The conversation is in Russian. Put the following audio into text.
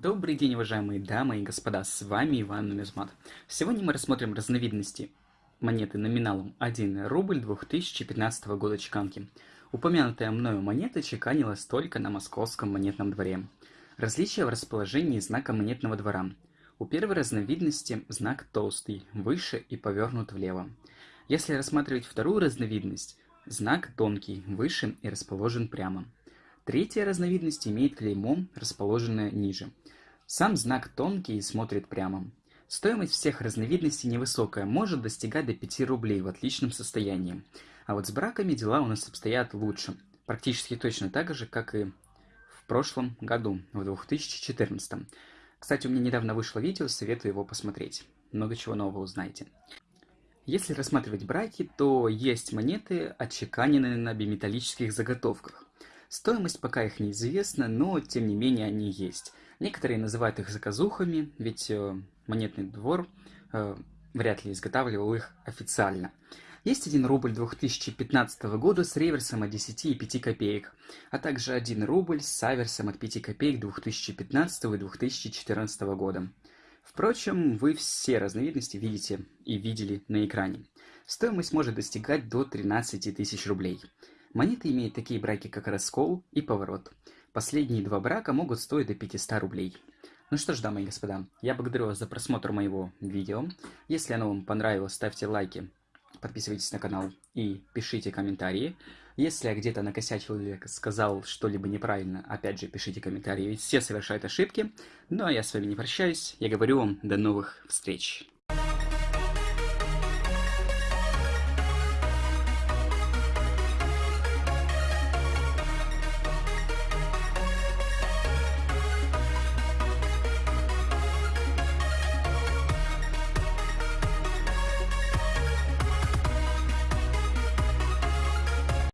Добрый день, уважаемые дамы и господа, с вами Иван Нумизмат. Сегодня мы рассмотрим разновидности монеты номиналом 1 рубль 2015 года чеканки. Упомянутая мною монета чеканилась только на московском монетном дворе. Различия в расположении знака монетного двора. У первой разновидности знак толстый, выше и повернут влево. Если рассматривать вторую разновидность, знак тонкий, выше и расположен прямо. Третья разновидность имеет клеймо, расположенное ниже. Сам знак тонкий и смотрит прямо. Стоимость всех разновидностей невысокая, может достигать до 5 рублей в отличном состоянии. А вот с браками дела у нас обстоят лучше. Практически точно так же, как и в прошлом году, в 2014. Кстати, у меня недавно вышло видео, советую его посмотреть. Много чего нового узнаете. Если рассматривать браки, то есть монеты, отчеканенные на биметаллических заготовках. Стоимость пока их неизвестна, но тем не менее они есть. Некоторые называют их заказухами, ведь э, монетный двор э, вряд ли изготавливал их официально. Есть 1 рубль 2015 года с реверсом от 10 и 5 копеек, а также 1 рубль с аверсом от 5 копеек 2015 и 2014 года. Впрочем, вы все разновидности видите и видели на экране. Стоимость может достигать до 13 тысяч рублей. Монеты имеют такие браки, как раскол и поворот. Последние два брака могут стоить до 500 рублей. Ну что ж, дамы и господа, я благодарю вас за просмотр моего видео. Если оно вам понравилось, ставьте лайки, подписывайтесь на канал и пишите комментарии. Если я где-то накосячил или сказал что-либо неправильно, опять же пишите комментарии, ведь все совершают ошибки. Ну а я с вами не прощаюсь, я говорю вам до новых встреч.